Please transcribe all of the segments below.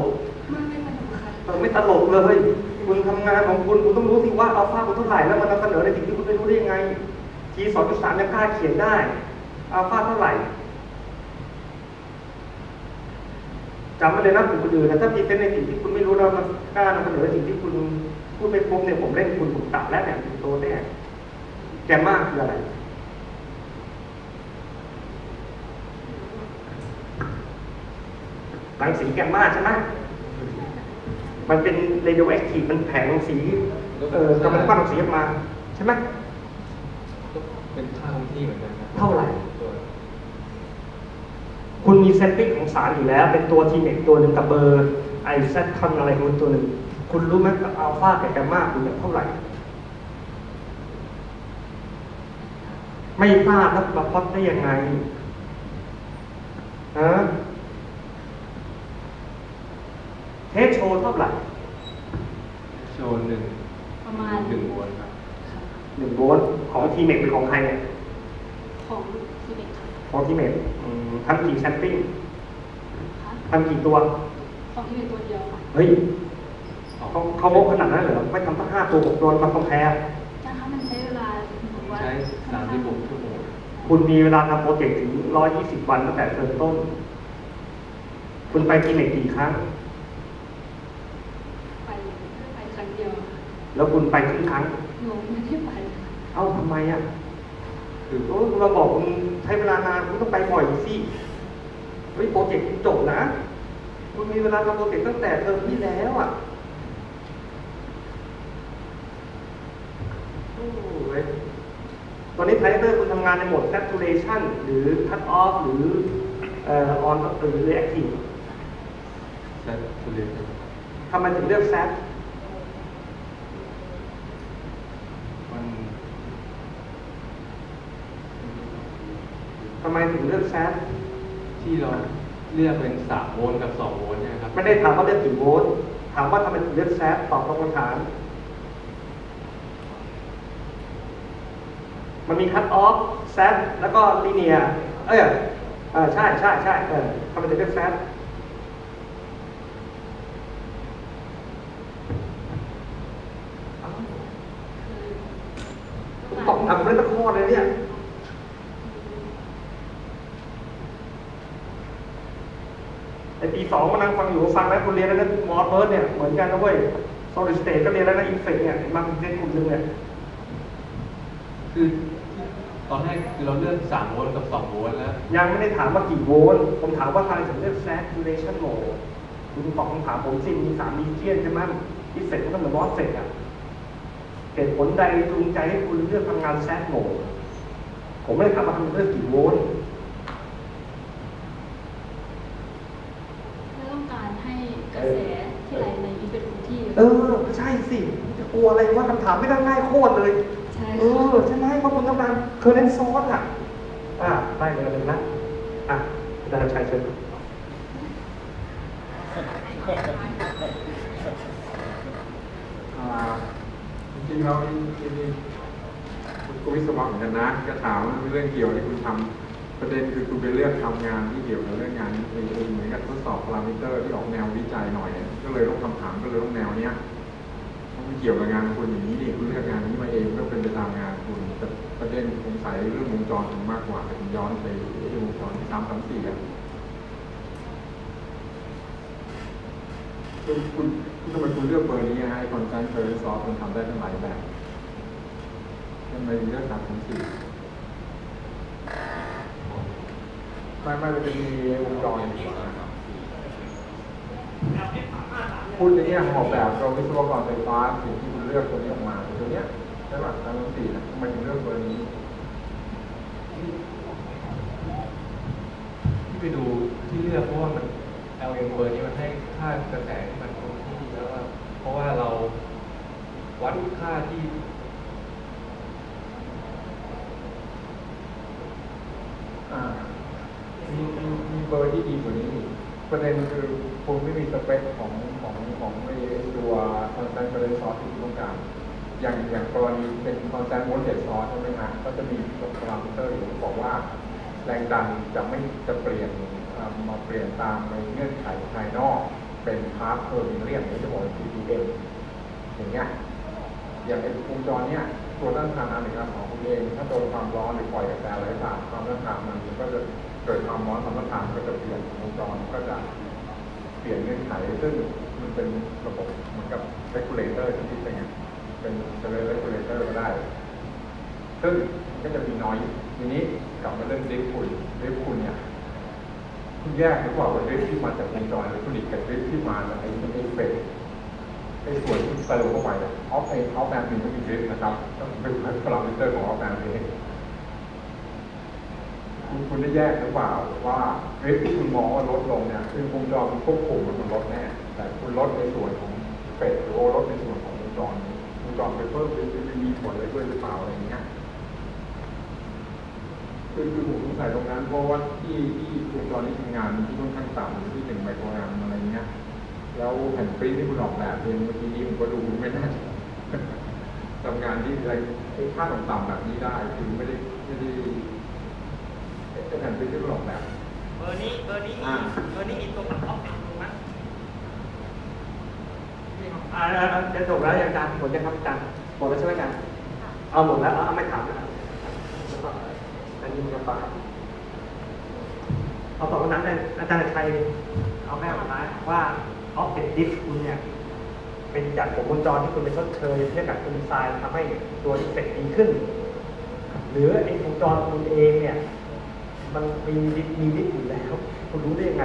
กมันไม่สนุกค่ะเออไม่ตลกเลยคุณทำงานของคุณคุณต้องรู้สิว่าอัลฟาคุณเท่าไหร่แล้วมันนำเสนอในสิ่งที่คุณไม่รู้ได้ยังไงทีสองจุดสามยังกล้าเขียนได้อัลฟาเท่าไหร่จำไว้เลยนะผมคนอื่นนะถ้าพรีเซนต์ในสิ่งที่คุณไม่รู้แล้วมันกล้านำเสนอในสิ่งที่คุณพูดไม่ครบเนี่ยผมเล่นคุณผมตัดแล้วเนี่ยคุณโตแน่แกมมากคืออะไร รังสีแกมมาใช่ไหมมันเป็นเรดิโอแอคทีฟมันแผงรังสีเอ่อกำลังปั้นรังสีออกมา ใช่ไหมก็เป็นค่าคงที่เหมือนกันครับเท่าไหร่ตัวคุณมีเซตติ้งของสารอยู่แล้ว เป็นตัวทีเน็กตัวหนึ่งกับเบอร์ไอเซตคอนอะไรของมันตัวหนึ่งคุณรู้ไหมกับอัลฟากับแกมมาคุณเนี่ยเท่าไหร่ไม่ทราบแล้วมาพอดได้ยังไงฮะ เทสโชว์เท่าไหร่โชว์หนึ่งประมาณหนึ่งโวลต์ครับค่ะหนึ่งโวลต์ของทีเน็กหรือของใครเนี่ยของทีเด็กค่ะของทีเน็กทำกี่แซมปิ้งค่ะทำกี่ตัว ของที่เป็นตัวเดียวค่ะเฮ้ยเขาเขาโมกขนาดนั้นเหรอไม่ทำตั้งห้าตัวหกตัวมาคอมแพร์นะคะมันใช้เวลาผมว่าใช้สามสิบหกชั่วโมงคุณมีเวลาทำโปรเจกต์ถึงร้อยยี่สิบวันตั้งแต่เริ่มต้น คุณไปทีเน็กกี่ครั้ง ไปไปครั้งเดียวค่ะ แล้วคุณไปครึ่งครั้งหนูไม่ได้ไปค่ะเอ้าทำไมอะคือโอ้คุณมาบอกคุณใช้เวลานานคุณต้องไปบ่อยสิเฮ้ยโปรเจกต์คุณจบนะคุณมีเวลาทำโปรเจกต์ตั้งแต่เทอมที่แล้วอะโอ้ยตอนนี้ทรานซิสเตอร์คุณทำงานในโหมด saturation หรือ cut off หรือเอ่อ on หรือ active saturateทำไมถึงเลือก sat มัน ทำไมถึงเลือก sat ที่เราเลือกเป็นสามโวลต์กับสองโวลต์เนี่ยครับไม่ได้ถามว่าเลือกกี่โวลต์ถามว่าทำไมถึงเลือก sat ตอบตรงคำถาม มันมี cut off sat แล้วก็ linear เอ้ยเออใช่ใช่ใช่เออทำไมถึงเลือก sat อ้าว คือ ตอบทำเรื่องตะข้อเลยเนี่ย ไอปีสองมานั่งฟังอยู่ฟังแล้วคุณเรียนแล้วนะ MOSFET เนี่ยเหมือนกันนะเว้ย solid state ก็เรียนแล้วนะ ISFET เนี่ยมันเรียนกลุ่มหนึ่งเนี่ยคือตอนแรกคือเราเลือกสามโวลต์กับสองโวลต์แล้ว ยังไม่ได้ถามว่ากี่โวลต์ผมถามว่าทำไมถึงเลือก saturation mode คุณตอบคำถามผมสิมีสามมีเจียนใช่ไหม ISFET ก็เหมือน MOSFET อะเหตุผลใดจูงใจให้คุณเลือกทำงาน sat mode ผมไม่ได้ถามว่าทำไมเลือกกี่โวลต์ ไม่ต้องการให้กระแสที่ไหลในนี้ เป็นคงที่เออใช่สิจะกลัวอะไรว่าคำถามไม่ได้ง่ายโคตรเลยใช่เออใช่ไหมเพราะคุณต้องการเคอร์เรนซอสอะอ่าได้เลยเลยนะอะอาจารย์ชัยเชิญอ่าจริงๆเรามีมีคุณกวิศวะเหมือนกันนะก็ถามว่าเรื่องเกี่ยวที่คุณทำ ประเด็นคือคุณไปเลือกทำงานที่เกี่ยวกับเรื่องงานนี้เองเหมือนกับทดสอบพารามิเตอร์ที่ออกแนววิจัยหน่อย ก็เลยตั้งคำถามก็เลยต้องแนวเนี้ยมันเกี่ยวกับงานคุณอย่างนี้นี่คุณเลือกงานนี้มาเองก็เป็นไปตามงานคุณแต่ประเด็นสงสัยเรื่องวงจรคุณมากกว่าผมย้อนไปวงจรที่สามสามสี่อะคุณคุณทำไมคุณเลือกเบอร์นี้ฮะไอ constant current source มันทำได้ทั้งหลายแบบทำไมถึงเลือกสามสามสี่ ไม่ไม่มันจะมีวงจรพูดในแง่ของออกแบบเราวิศวกรไฟฟ้าสิ่งที่คุณเลือกตัวนี้ออกมาตัวเนี้ยใช่ป่ะสามสามสี่นะทำไมถึงเลือกเบอร์นี้ที่ไปดูที่เลือกเพราะว่ามัน LM เบอร์นี้มันให้ค่ากระแสที่มันคงที่แล้วเพราะว่าเราวัดค่าที่ อ่ามีมีมี เบอร์ที่ดีกว่านี้ประเด็นคือคุณไม่มีสเปคของของของไอตัว constant current source ที่คุณต้องการ อย่างอย่างกรณีเป็น constant voltage source ใช่ไหมฮะก็จะมีตัวพารามิเตอร์อยู่บอกว่า แรงดันจะไม่จะเปลี่ยนมาเปลี่ยนตามในเงื่อนไขภายนอกเป็น part per million ที่จะบอกว่า PPM อย่างเงี้ยอย่างไอ้วงจรเนี้ยตัวต้านทานอันหนึ่งของคุณเอง ถ้าโดนความร้อนหรือปล่อยกระแสไหลผ่านความต้านทานมันก็จะ เกิดความร้อนความต้านทานก็จะเปลี่ยนวงจรก็จะเปลี่ยนเงื่อนไขซึ่งมันเป็นระบบเหมือนกับ regulator ที่คิดเป็นเป็นจะเรียก regulator ก็ได้ ซึ่งก็จะมีน้อยทีนี้กลับมาเรื่อง drift คุณ drift คุณเนี่ยคุณแยกหรือเปล่าว่า drift ที่มาจากวงจรอิเล็กทรอนิกส์กับ drift ที่มาจากไอ้ ISFET ไอ้ส่วนที่เติมเข้าไปเนี่ยออฟเองออฟแบนด์ก็มี drift นะครับต้องเป็นพารามิเตอร์ของออฟแบนด์เอง คุณคุณได้แยกหรือเปล่าว่า drift ที่คุณมองว่าลดลงเนี่ยคือวงจรมันควบคุมมันลดแน่แต่คุณลดในส่วนของ FET หรือลดในส่วนของวงจรวงจรไปเพิ่มหรือมีผลอะไรด้วยหรือเปล่าอะไรอย่างเงี้ยคือคือผมสงสัยตรงนั้นเพราะว่าที่ที่วงจรที่ทำงานที่ค่อนข้างต่ำที่หนึ่ง microamp อะไรเงี้ยแล้วแผ่นปริ้นที่คุณออกแบบเองเมื่อกี้นี้ผมก็ดูไม่น่าทำงานที่อะไรไอ้ค่าต่ำๆแบบนี้ได้คือไม่ได้ไม่ได้ ไอ้แผ่นปริ้นที่คุณออกแบบเบอร์นี้เบอร์นี้มีอ่าเบอร์นี้มีตัวมันออฟเซ็ตตรงนั้นอ่าจะจบแล้วยังจานหมดยังครับอาจารย์หมดแล้วใช่ไหมอาจารย์เอาหมดแล้วเอาไม่ถามแล้วแล้วก็อันนี้มันจะปาเอาต่อคนนั้นเลยอาจารย์ชัยเอาแม่สุดท้ายว่าออฟเซ็ตดิสคุณเนี่ยเป็นจากผมวงจรที่คุณไปชดเชยเรื่องการคุณดีไซน์ทำให้ตัวอิเฟกดีขึ้น หรือไอ้วงจรคุณเองเนี่ย มันมีดิสมีดิสอยู่แล้วคุณรู้ได้ยังไง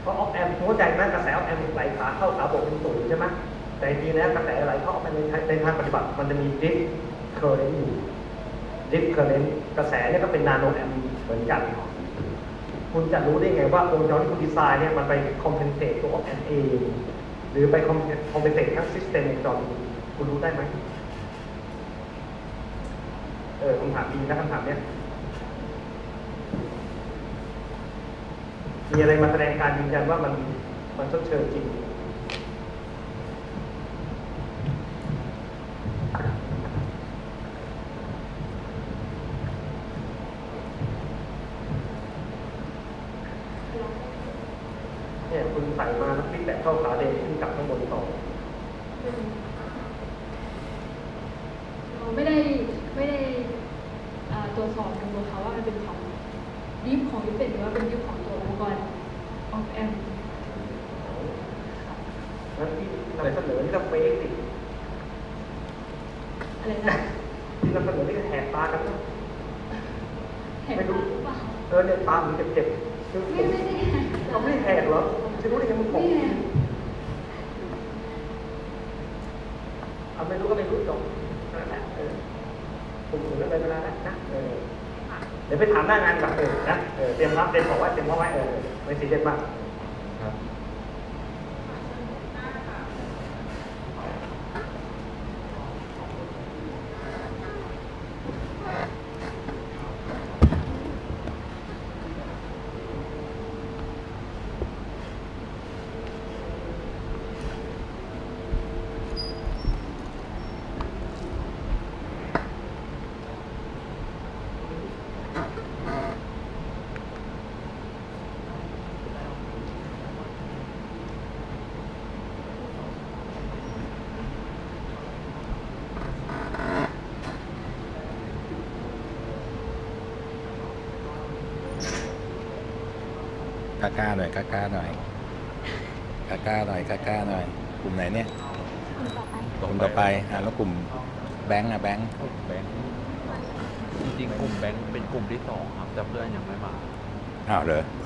เพราะ op-amp เข้าใจไหมกระแส op-amp ไหลขาเข้าขาบวกเป็นศูนย์ใช่ไหมแต่จริงๆแล้วกระแสไหลเข้า op-amp ในในทางปฏิบัติ มันจะมี drift current อยู่ drift current กระแสเนี่ยก็เป็น nanoamp เหมือนกัน คุณจะรู้ได้ไงว่าวงจรที่คุณดีไซน์เนี่ยมันไป compensate ตัว op-amp เองหรือไป compensate ทั้ง system วงจรคุณรู้ได้ไหม เออคำถามดีนะคำถามเนี้ยมีอะไรมาแสดงการยืนยันว่ามันมันชดเชยจริง เนี่ยคุณใส่มาแล้วพลิกแบบเข้าขาเดนขึ้นกลับข้างบนต่อ เราไม่ได้ไม่ได้ อ่าตรวจสอบกันตัวเขาว่ามันเป็นของดิฟของยุเป็นหรือว่าเป็นดิฟของตัวอุปกรณ์ออฟแอมแล้วที่นำเสนอนี่ก็เฟกสิอะไรนะที่นำเสนอนี่ก็แหกตากันนะแหกตาหรือเปล่าเออเนี่ยตาผมเจ็บๆคือไม่ไม่ได้แหกตาเขาไม่ได้แหกเหรอจะรู้ได้ยังมันผมไม่แหกเอาไม่รู้ก็ไม่รู้จบนั่นแหละเออผมถึงแล้วไปเวลาแล้วนะเออ เดี๋ยวไปถามหน้างานกับเออนะเออเตรียมรับเตรียมบอกว่าเตรียมเอาไว้เออไม่ซีเรียสมาก กล้าๆหน่อยกล้าๆหน่อยกล้าๆหน่อยกล้าๆหน่อย กลุ่มไหนเนี่ยกลุ่มต่อไปอะแล้วกลุ่มแบงค์อะแบงค์กลุ่มแบงค์จริงๆกลุ่มแบงค์เป็นกลุ่มที่สองครับแต่เพื่อนยังไม่มาอ้าวเหรออื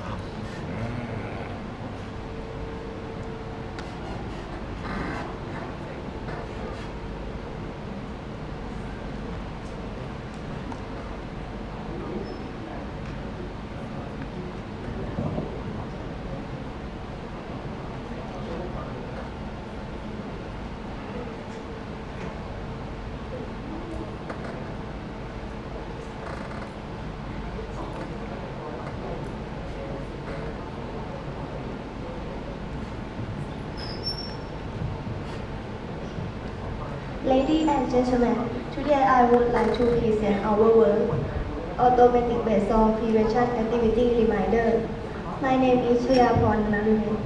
Ladies and gentlemen, today I would like to present our work automatic basal prevention activity reminder. My name is Chayapon Narumin.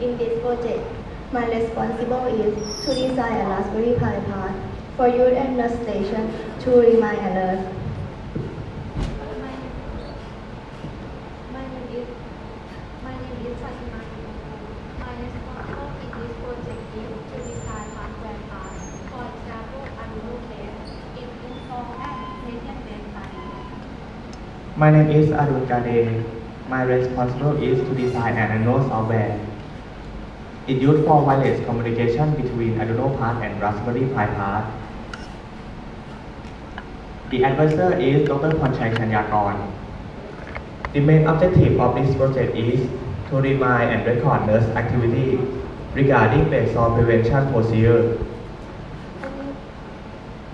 In this project, my responsibility is to design a Raspberry Pi part for youth and station to remind alert. My my name is my name is Fatima. My responsible in this project is to design hardware parts, for example, Arduino case, it install and Medium-based study. My name is Arun Kade. My responsibility is to design an Arduino software. It used for wireless communication between Arduino part and Raspberry Pi part. The advisor is Dr. Ponchai Chanyakon. The main objective of this project is to remind and record nurse activity regarding basal prevention procedure.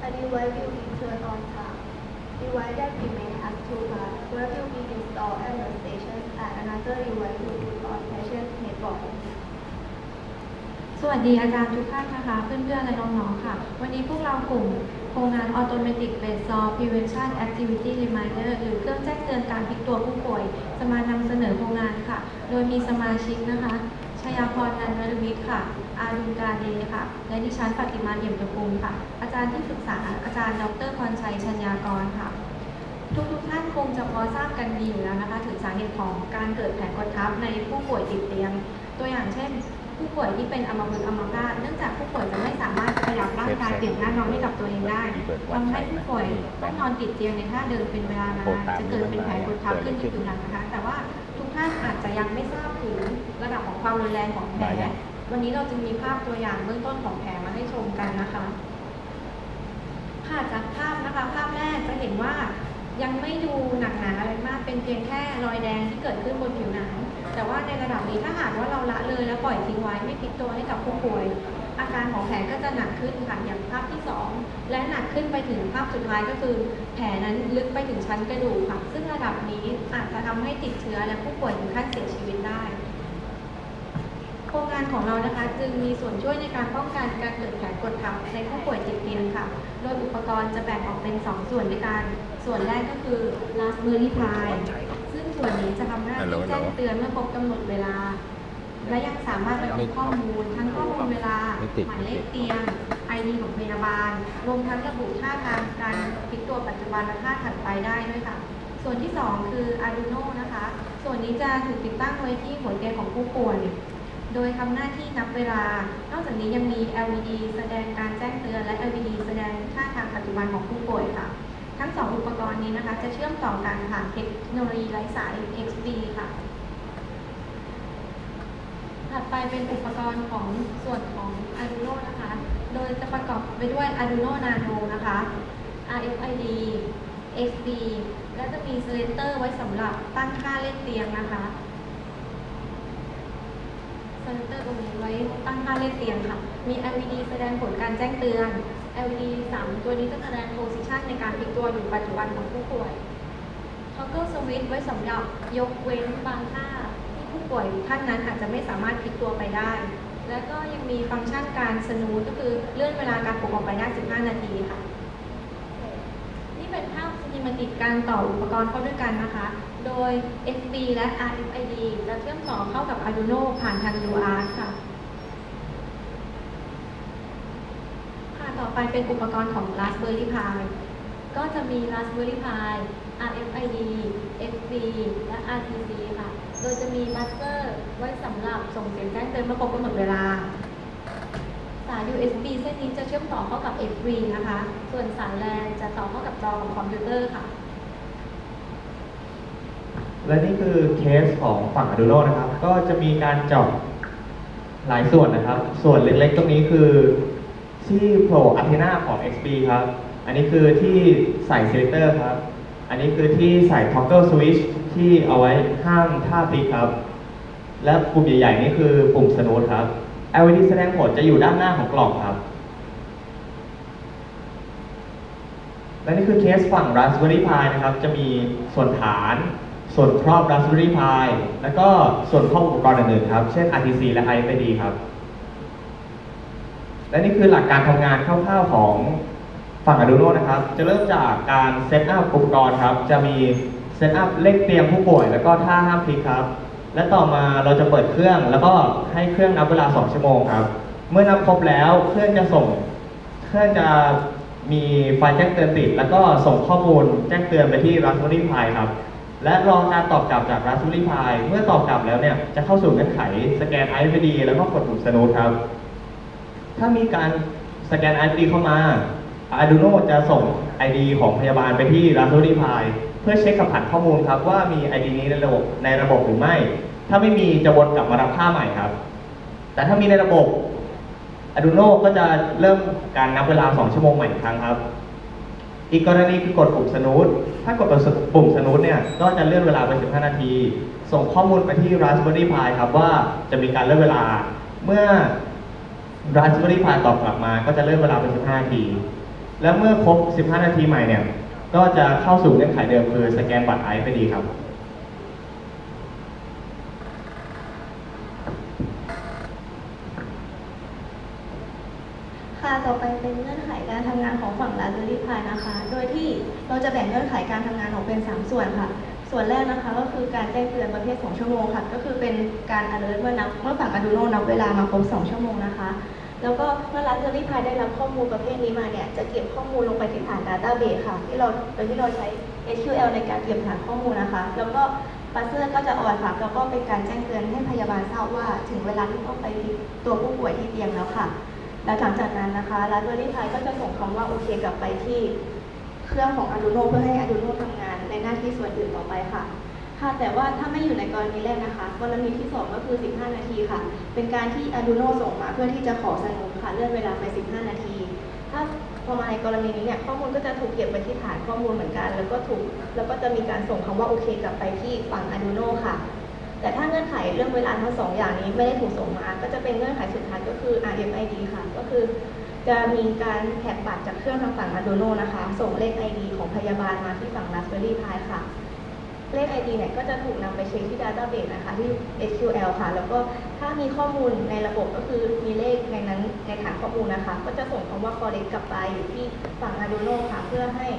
A device will be turned on top. Device that remain as two parts where will be installed at the station and another device will be on patient headboard. สวัสดีอาจารย์ทุกท่านนะคะ เพื่อนๆและน้องๆค่ะ วันนี้พวกเรากลุ่มโครงงาน Automatic Basal Prevention Activity Reminder หรือเครื่องแจ้งเตือนการพลิกตัวผู้ป่วย จะมานำเสนอโครงงานค่ะ โดยมีสมาชิกนะคะชยาพรนันทวิทย์ค่ะ อารุณกาเดค่ะ และดิฉันปฏิมาเอี่ยมตะกูลค่ะ อาจารย์ที่ปรึกษาอาจารย์ดรพรชัยชัญญากรค่ะ ทุกทุกๆท่านคงจะพอทราบกันดีอยู่แล้วนะคะ ถึงสาเหตุของการเกิดแผลกดทับในผู้ป่วยติดเตียง ตัวอย่างเช่น ผู้ป่วยที่เป็นอัมพฤกษ์อัมพาตเนื่องจากผู้ป่วยจะไม่สามารถขยับร่างกายเปลี่ยนหน้านอนให้กับตัวเองได้ทำให้ผู้ป่วยต้องนอนติดเตียงในท่าเดินเป็นเวลานานจะเกิดเป็นแผลกดทับขึ้นที่ผิวหนังนะคะ แต่ว่าทุกท่านอาจจะยังไม่ทราบถึงระดับของความรุนแรงของแผล วันนี้เราจึงมีภาพตัวอย่างเบื้องต้นของแผลมาให้ชมกันนะคะ ค่ะจากภาพนะคะ ภาพแรกจะเห็นว่ายังไม่ดูหนักหนาอะไรมาก เป็นเพียงแค่รอยแดงที่เกิดขึ้นบนผิวหนัง แต่ว่าในระดับนี้ถ้าหากว่าเราละเลยแล้วปล่อยทิ้งไว้ไม่พลิกตัวให้กับผู้ป่วย อาการของแผลก็จะหนักขึ้นค่ะอย่างภาพที่สองและหนักขึ้นไปถึงภาพสุดท้ายก็คือ แผลนั้นลึกไปถึงชั้นกระดูกค่ะ ซึ่งระดับนี้อาจจะทำให้ติดเชื้อและผู้ป่วยถึงขั้นเสียชีวิต ได้โครงงานของเรานะคะจึงมีส่วนช่วยในการป้องกันการเกิดแผลกดทับในผู้ป่วยติดเตียงค่ะ โดยอุปกรณ์จะแบ่งออกเป็น 2 ส่วนด้วยกัน ส่วนแรกก็คือ Raspberry Pi ซึ่งส่วนนี้จะทำหน้าที่แจ้งเตือนเมื่อครบกำหนดเวลา และยังสามารถบันทึกข้อมูลทั้งข้อมูลเวลา หมายเลขเตียง ID ของพยาบาล รวมทั้งระบุท่าทางการพลิกตัวปัจจุบันและท่าถัดไปได้ด้วยค่ะ ส่วนที่ 2 คือ Arduino นะคะ ส่วนนี้จะถูกติดตั้งไว้ที่หัวเตียงของผู้ป่วย โดยทำหน้าที่นับเวลา นอกจากนี้ยังมี LED แสดงการแจ้งเตือน และ LED แสดงท่าทางปัจจุบันของผู้ป่วยค่ะ ทั้งสองอุปกรณ์นี้นะคะ จะเชื่อมต่อกันผ่านเทคโนโลยีไร้สาย XBee ค่ะ ถัดไปเป็นอุปกรณ์ของส่วนของ Arduino นะคะ โดยจะประกอบไปด้วย Arduino Nano นะคะ RFID XBee และจะมี Selector ไว้สำหรับตั้งค่าเลขเตียงนะคะ Selector ตรงนี้ไว้ตั้งค่าเลขเตียงค่ะ มี LED แสดงผลการแจ้งเตือน LED 3 ตัวนี้จะแสดง position ในการพลิกตัวอยู่ปัจจุบันของผู้ป่วย Toggle Switch ไว้สำหรับยกเว้นบางท่าที่ผู้ป่วยท่านนั้นอาจจะไม่สามารถพลิกตัวไปได้ แล้วก็ยังมีฟังก์ชันการสนูก็คือเลื่อนเวลาการปลุกออกไปได้ 15 นาทีค่ะ เป็นภาพซินิมติกการต่ออุปกรณ์เข้าด้วยกันนะคะ โดย FB และ RFID จะเชื่อมต่อเข้ากับ Arduino ผ่านทาง UART ค่ะ ค่ะ ต่อไปเป็นอุปกรณ์ของ Raspberry Pi ก็จะมี Raspberry Pi RFID XBee และ RTC ค่ะ โดยจะมี buzzer ไว้สำหรับส่งเสียงแจ้งเตือนเมื่อครบกำหนดเวลา สาย USB เส้นนี้จะเชื่อมต่อเข้ากับ FV นะคะ ส่วนสายแลนจะต่อเข้ากับจอของคอมพิวเตอร์ค่ะ และนี่คือเคสของฝั่ง Arduino นะครับ ก็จะมีการเจาะหลายส่วนนะครับ ส่วนเล็กๆ ตรงนี้คือที่โผล่อันเทนาของ XP ครับ อันนี้คือที่ใส่เซเล c เตอร์ครับ อันนี้คือที่ใส่ toggle switch ที่เอาไว้ห้ามท่าพลิกครับ และปุ่มใหญ่ๆ นี่คือปุ่มสโนดครับ LED แสดงผลจะอยู่ด้านหน้าของกล่องครับ และนี่คือเคสฝั่ง Raspberry Pi นะครับ จะมีส่วนฐาน ส่วนครอบ Raspberry Pi แล้วก็ส่วนครอบอุปกรณ์อื่นๆครับ เช่น RTC และ RFID ครับ และนี่คือหลักการทำงานคร่าวๆของฝั่ง Arduino นะครับ จะเริ่มจากการ setup อุปกรณ์ครับ จะมี setup เลขเตียงผู้ป่วย แล้วก็ท่าห้ามพลิกครับ และต่อมาเราจะเปิดเครื่อง แล้วก็ให้เครื่องนับเวลา 2 ชั่วโมงครับ เมื่อนับครบแล้วเครื่องจะส่ง เครื่องจะมีไฟล์แจ้งเตือนติด แล้วก็ส่งข้อมูลแจ้งเตือนไปที่ Raspberry Pi ครับ และรอการตอบกลับจาก Raspberry Pi เมื่อตอบกลับแล้วเนี่ยจะเข้าสู่เงื่อนไขสแกน IFD แล้วก็กดปุ่มสนุดครับ ถ้ามีการสแกน ID เข้ามา Arduino จะส่ง ID ของพยาบาลไปที่ Raspberry Pi เพื่อเช็คกับผ่านข้อมูลครับว่ามี ID นี้ในระบบในระบบหรือไม่ ถ้าไม่มีจะวนกลับมารับค่าใหม่ครับ แต่ถ้ามีในระบบ Arduino ก็จะเริ่มการนับเวลา 2 ชั่วโมงใหม่อีกครั้งครับ อีกกรณีคือกดปุ่มสนุดถ้ากดปุ่มสนุดเนี่ยก็จะเลื่อนเวลาไป 15 นาที ส่งข้อมูลไปที่ Raspberry Pi ครับว่าจะมีการเลื่อนเวลาเมื่อ Raspberry Pi ตอบกลับมา ก็จะเลื่อนเวลาไป 15 นาที และเมื่อครบ 15 นาทีใหม่เนี่ย ก็จะเข้าสู่เงื่อนไขเดิมคือสแกนบัตร IFD ครับ ค่ะต่อไปเป็นเงื่อนไขการทำงานของฝั่ง Raspberry Pi นะคะ โดยที่เราจะแบ่งเงื่อนไขการทำงานออกเป็น 3 ส่วนค่ะ ส่วนแรกนะคะก็คือการแจ้งเตือนประเภท 2 ชั่วโมงค่ะ ก็คือเป็นการ alert เมื่อนับเมื่อฝั่ง Arduino นับเวลามาครบ 2 ชั่วโมงนะคะ แล้วก็เมื่อ Raspberry Pi ได้รับข้อมูลประเภทนี้มาเนี่ยจะเก็บข้อมูลลงไปที่ฐาน Database ค่ะ ที่เราโดยที่เราใช้ SQL ในการเก็บฐานข้อมูลนะคะ แล้วก็ปัสเซอร์ก็จะออนค่ะแล้วก็เป็นการแจ้งเตือนให้พยาบาลทราบว่าถึงเวลาที่ต้องไปตัวผู้ป่วยที่เตียงแล้วค่ะและหลังจากนั้นนะคะ Raspberry Pi ก็จะส่งคำว่าโอเคกลับไปที่เครื่องของ Arduino เพื่อให้ Arduino ทำงานในหน้าที่ส่วนอื่นต่อไปค่ะ ค่ะแต่ว่าถ้าไม่อยู่ในกรณีแรกนะคะกรณีที่สองก็คือ 15 นาทีค่ะ เป็นการที่ Arduino ส่งมาเพื่อที่จะขอสนุนค่ะเลื่อนเวลาไป 15 นาที ถ้าพอมาในกรณีนี้เนี่ยข้อมูลก็จะถูกเก็บไปที่ฐานข้อมูลเหมือนกัน แล้วก็ถูกแล้วก็จะมีการส่งคำว่าโอเคกลับไปที่ฝั่ง Arduino ค่ะ แต่ถ้าเงื่อนไขเรื่องเวลาทั้งสองอย่างนี้ไม่ได้ถูกส่งมา ก็จะเป็นเงื่อนไขสุดท้ายก็คือ RFID ค่ะ ก็คือจะมีการแท็กบัตรจากเครื่องทางฝั่ง Arduino นะคะ ส่งเลข ID ของพยาบาลมาที่ฝั่ง Raspberry Pi ค่ะ เลข ID เนี่ยก็จะถูกนำไปเช็คที่ Database นะคะที่ SQL ค่ะ แล้วก็ถ้ามีข้อมูลในระบบก็คือมีเลขในนั้นในฐานข้อมูลนะคะ ก็จะส่งคำว่า correct กลับไปที่ฝั่ง Arduino ค่ะเพื่อให้